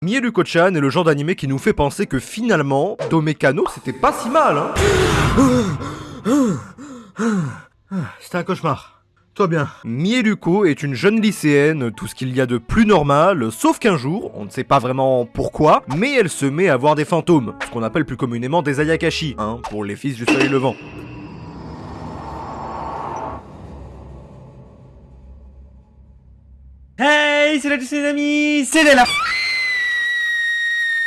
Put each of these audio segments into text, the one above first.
Mieluko-chan est le genre d'animé qui nous fait penser que finalement, Domekano c'était pas si mal, hein C'était un cauchemar. Toi bien. Mieluko est une jeune lycéenne, tout ce qu'il y a de plus normal, sauf qu'un jour, on ne sait pas vraiment pourquoi, mais elle se met à voir des fantômes, ce qu'on appelle plus communément des Ayakashi, hein, pour les fils du soleil levant. Hey, c'est la les amis, c'est Léla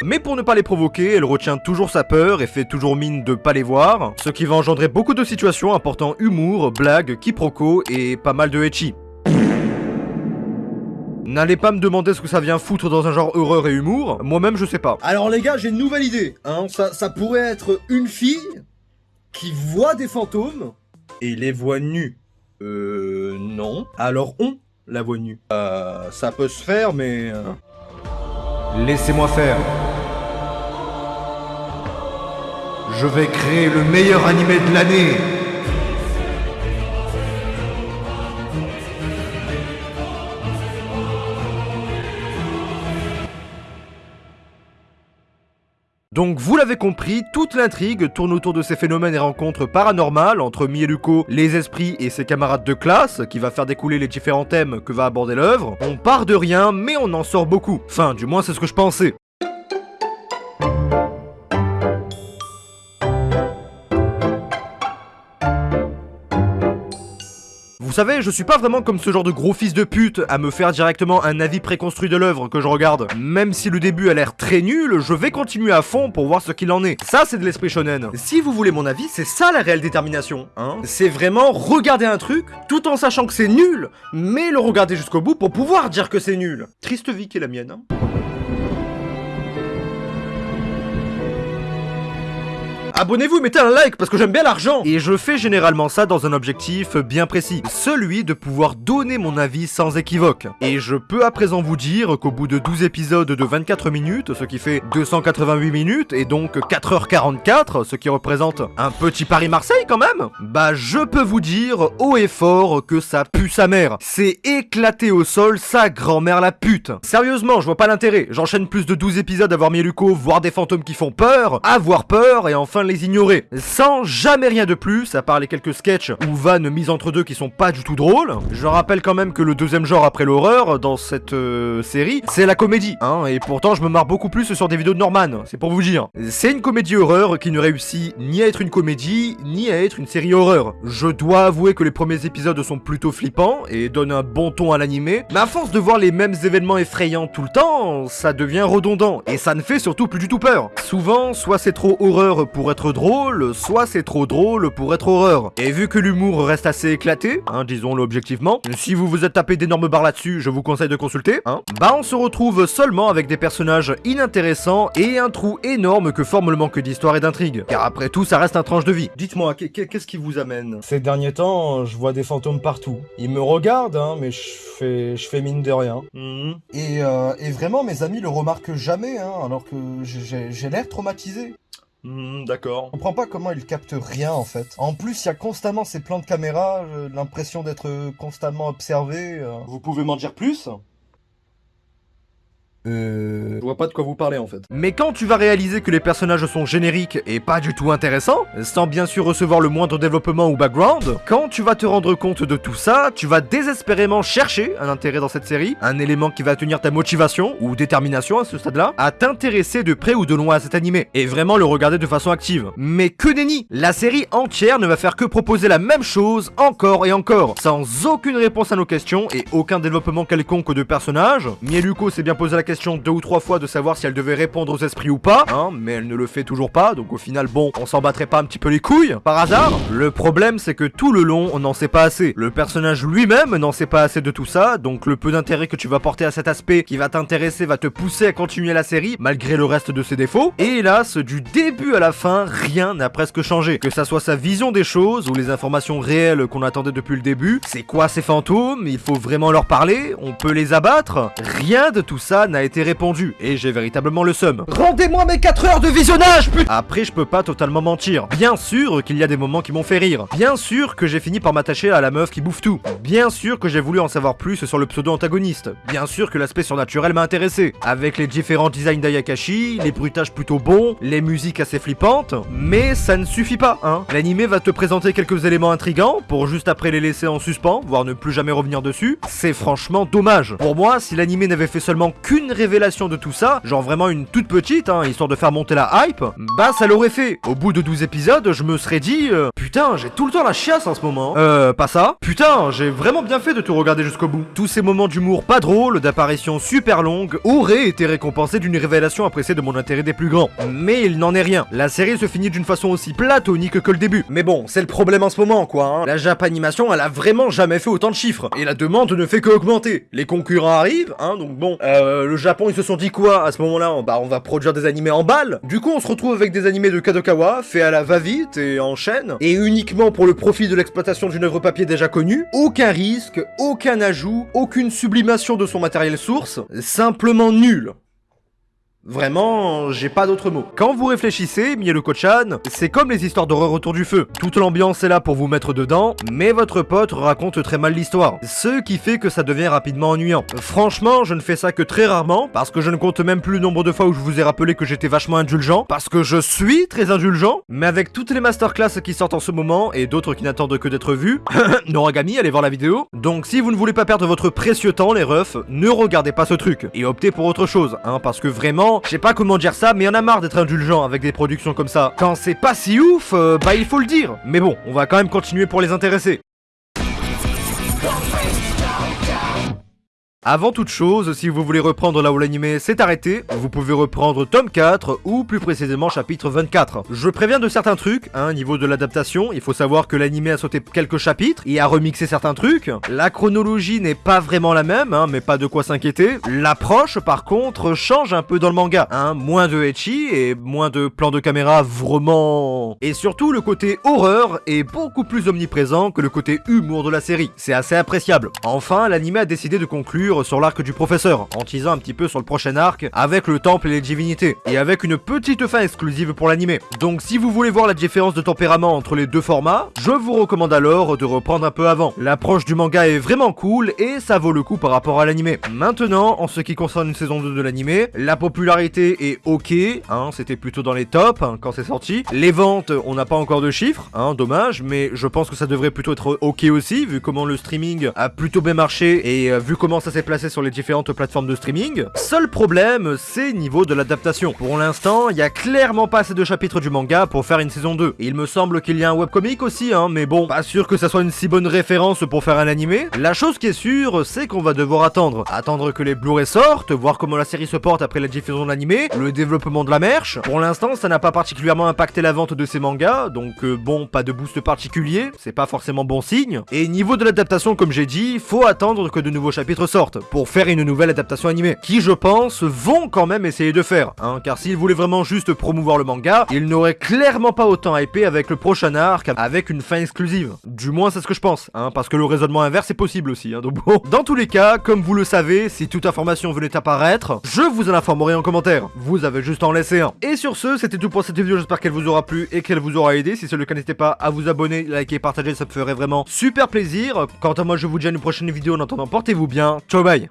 mais pour ne pas les provoquer, elle retient toujours sa peur et fait toujours mine de pas les voir, ce qui va engendrer beaucoup de situations apportant humour, blagues, quiproquos et pas mal de etchi. N'allez pas me demander ce que ça vient foutre dans un genre horreur et humour, moi-même je sais pas. Alors les gars, j'ai une nouvelle idée, hein, ça, ça pourrait être une fille qui voit des fantômes et les voit nus. Euh... non. Alors on la voit nue. Euh... ça peut se faire, mais... euh, Laissez-moi faire. Je vais créer le meilleur animé de l'année. Donc vous l'avez compris, toute l'intrigue tourne autour de ces phénomènes et rencontres paranormales entre Mieluko, les esprits et ses camarades de classe, qui va faire découler les différents thèmes que va aborder l'œuvre. On part de rien, mais on en sort beaucoup. Enfin, du moins c'est ce que je pensais. Vous savez, je suis pas vraiment comme ce genre de gros fils de pute à me faire directement un avis préconstruit de l'œuvre que je regarde. Même si le début a l'air très nul, je vais continuer à fond pour voir ce qu'il en est. Ça, c'est de l'esprit shonen. Si vous voulez mon avis, c'est ça la réelle détermination, hein C'est vraiment regarder un truc, tout en sachant que c'est nul, mais le regarder jusqu'au bout pour pouvoir dire que c'est nul. Triste vie qui est la mienne, hein Abonnez-vous et mettez un like parce que j'aime bien l'argent Et je fais généralement ça dans un objectif bien précis, celui de pouvoir donner mon avis sans équivoque. Et je peux à présent vous dire qu'au bout de 12 épisodes de 24 minutes, ce qui fait 288 minutes et donc 4h44, ce qui représente un petit Paris-Marseille quand même, bah je peux vous dire haut et fort que ça pue sa mère. C'est éclaté au sol sa grand-mère la pute. Sérieusement, je vois pas l'intérêt. J'enchaîne plus de 12 épisodes à voir Mieluko, voir des fantômes qui font peur, avoir peur et enfin les ignorer. Sans jamais rien de plus, à part les quelques sketchs ou vannes mises entre deux qui sont pas du tout drôles. Je rappelle quand même que le deuxième genre après l'horreur dans cette euh, série, c'est la comédie, hein, et pourtant je me marre beaucoup plus sur des vidéos de Norman, c'est pour vous dire. C'est une comédie horreur qui ne réussit ni à être une comédie, ni à être une série horreur. Je dois avouer que les premiers épisodes sont plutôt flippants et donnent un bon ton à l'animé, mais à force de voir les mêmes événements effrayants tout le temps, ça devient redondant, et ça ne fait surtout plus du tout peur. Souvent, soit c'est trop horreur pour être drôle, soit c'est trop drôle pour être horreur. Et vu que l'humour reste assez éclaté, hein, disons-le objectivement, si vous vous êtes tapé d'énormes barres là-dessus, je vous conseille de consulter, hein, bah on se retrouve seulement avec des personnages inintéressants et un trou énorme que forme le manque d'histoire et d'intrigue. Car après tout, ça reste un tranche de vie. Dites-moi, qu'est- qu'est- qu'est-ce qui vous amène? Ces derniers temps, je vois des fantômes partout. Ils me regardent, hein, mais je fais, je fais mine de rien. Et, euh, et vraiment, mes amis le remarquent jamais, hein, alors que j'ai l'air traumatisé. Mhm, D'accord. Je comprends pas comment ils captent rien en fait. En plus, il y a constamment ces plans de caméra, j'ai l'impression d'être constamment observé. euh. Vous pouvez m'en dire plus? Euh... Je vois pas de quoi vous parlez en fait. Mais quand tu vas réaliser que les personnages sont génériques et pas du tout intéressants, sans bien sûr recevoir le moindre développement ou background, quand tu vas te rendre compte de tout ça, tu vas désespérément chercher un intérêt dans cette série, un élément qui va tenir ta motivation ou détermination à ce stade-là, à t'intéresser de près ou de loin à cet animé, et vraiment le regarder de façon active. Mais que nenni La série entière ne va faire que proposer la même chose encore et encore, sans aucune réponse à nos questions et aucun développement quelconque de personnages. Mieluko s'est bien posé la question deux ou trois fois de savoir si elle devait répondre aux esprits ou pas, hein, mais elle ne le fait toujours pas, donc au final, bon, on s'en battrait pas un petit peu les couilles, par hasard Le problème, c'est que tout le long, on n'en sait pas assez. Le personnage lui-même n'en sait pas assez de tout ça, donc le peu d'intérêt que tu vas porter à cet aspect qui va t'intéresser va te pousser à continuer la série, malgré le reste de ses défauts. Et hélas, du début à la fin, rien n'a presque changé. Que ça soit sa vision des choses ou les informations réelles qu'on attendait depuis le début, c'est quoi ces fantômes? Il faut vraiment leur parler? On peut les abattre? Rien de tout ça n'a a été répondu, et j'ai véritablement le seum. Rendez-moi mes 4 heures de visionnage, putain Après, je peux pas totalement mentir. Bien sûr qu'il y a des moments qui m'ont fait rire. Bien sûr que j'ai fini par m'attacher à la meuf qui bouffe tout. Bien sûr que j'ai voulu en savoir plus sur le pseudo-antagoniste. Bien sûr que l'aspect surnaturel m'a intéressé. Avec les différents designs d'Ayakashi, les bruitages plutôt bons, les musiques assez flippantes. Mais ça ne suffit pas, hein. L'animé va te présenter quelques éléments intrigants pour juste après les laisser en suspens, voire ne plus jamais revenir dessus. C'est franchement dommage. Pour moi, si l'animé n'avait fait seulement qu'une révélation de tout ça, genre vraiment une toute petite, hein, histoire de faire monter la hype, bah ça l'aurait fait. Au bout de 12 épisodes, je me serais dit, euh, putain, j'ai tout le temps la chiasse en ce moment. Euh, pas ça Putain, j'ai vraiment bien fait de tout regarder jusqu'au bout. Tous ces moments d'humour pas drôles, d'apparitions super longues, auraient été récompensés d'une révélation appréciée de mon intérêt des plus grands. Mais il n'en est rien. La série se finit d'une façon aussi platonique que le début. Mais bon, c'est le problème en ce moment, quoi. Hein. La Japanimation, elle a vraiment jamais fait autant de chiffres. Et la demande ne fait que augmenter. Les concurrents arrivent, hein, donc bon. Euh, le Japon, ils se sont dit quoi à ce moment-là? Bah, on va produire des animés en balles. Du coup, on se retrouve avec des animés de Kadokawa, faits à la va-vite et en chaîne, et uniquement pour le profit de l'exploitation d'une œuvre papier déjà connue. Aucun risque, aucun ajout, aucune sublimation de son matériel source. Simplement nul. Vraiment, j'ai pas d'autres mots. Quand vous réfléchissez, Mielo Kochan, c'est comme les histoires d'horreur autour du feu. Toute l'ambiance est là pour vous mettre dedans, mais votre pote raconte très mal l'histoire. Ce qui fait que ça devient rapidement ennuyant. Franchement, je ne fais ça que très rarement, parce que je ne compte même plus le nombre de fois où je vous ai rappelé que j'étais vachement indulgent, parce que je suis très indulgent, mais avec toutes les masterclass qui sortent en ce moment, et d'autres qui n'attendent que d'être vues, Noragami, allez voir la vidéo. Donc si vous ne voulez pas perdre votre précieux temps, les refs, ne regardez pas ce truc, et optez pour autre chose, hein, parce que vraiment, je sais pas comment dire ça, mais y'en a marre d'être indulgent avec des productions comme ça. Quand c'est pas si ouf, euh, bah il faut le dire. Mais bon, on va quand même continuer pour les intéresser. Avant toute chose, si vous voulez reprendre là où l'animé s'est arrêté, vous pouvez reprendre tome 4 ou plus précisément chapitre 24. Je préviens de certains trucs, hein, niveau de l'adaptation, il faut savoir que l'animé a sauté quelques chapitres et a remixé certains trucs. La chronologie n'est pas vraiment la même, hein, mais pas de quoi s'inquiéter. L'approche par contre change un peu dans le manga, hein, moins de etchi et moins de plans de caméra vraiment... Et surtout le côté horreur est beaucoup plus omniprésent que le côté humour de la série. C'est assez appréciable. Enfin, l'animé a décidé de conclure sur l'arc du professeur, en teasant un petit peu sur le prochain arc avec le temple et les divinités, et avec une petite fin exclusive pour l'animé. Donc si vous voulez voir la différence de tempérament entre les deux formats, je vous recommande alors de reprendre un peu avant. L'approche du manga est vraiment cool et ça vaut le coup par rapport à l'animé. Maintenant, en ce qui concerne une saison 2 de l'animé, la popularité est ok, hein, c'était plutôt dans les tops hein, quand c'est sorti. Les ventes, on n'a pas encore de chiffres, hein, dommage, mais je pense que ça devrait plutôt être ok aussi, vu comment le streaming a plutôt bien marché et euh, vu comment ça s'est placé sur les différentes plateformes de streaming. Seul problème, c'est niveau de l'adaptation. Pour l'instant, il y a clairement pas assez de chapitres du manga pour faire une saison 2. il me semble qu'il y a un webcomic aussi, hein, mais bon, pas sûr que ça soit une si bonne référence pour faire un animé. La chose qui est sûre, c'est qu'on va devoir attendre. Attendre que les Blu-ray sortent, voir comment la série se porte après la diffusion de l'animé, le développement de la merch. Pour l'instant, ça n'a pas particulièrement impacté la vente de ces mangas, donc euh, bon, pas de boost particulier, c'est pas forcément bon signe. Et niveau de l'adaptation, comme j'ai dit, faut attendre que de nouveaux chapitres sortent pour faire une nouvelle adaptation animée, qui je pense vont quand même essayer de faire, hein, car s'ils voulaient vraiment juste promouvoir le manga, ils n'auraient clairement pas autant hypé avec le prochain arc, avec une fin exclusive. Du moins c'est ce que je pense, hein, parce que le raisonnement inverse est possible aussi, hein, donc bon. Dans tous les cas, comme vous le savez, si toute information venait apparaître, je vous en informerai en commentaire, vous avez juste à en laisser un. Et sur ce, c'était tout pour cette vidéo, j'espère qu'elle vous aura plu et qu'elle vous aura aidé, si c'est le cas n'hésitez pas à vous abonner, liker partager, ça me ferait vraiment super plaisir. Quant à moi, je vous dis à une prochaine vidéo, en attendant, portez-vous bien, ciao meu bem.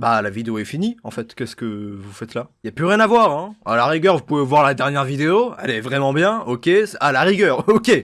Bah la vidéo est finie en fait, qu'est-ce que vous faites là? Y a plus rien à voir hein. À la rigueur vous pouvez voir la dernière vidéo, elle est vraiment bien, ok À la rigueur, ok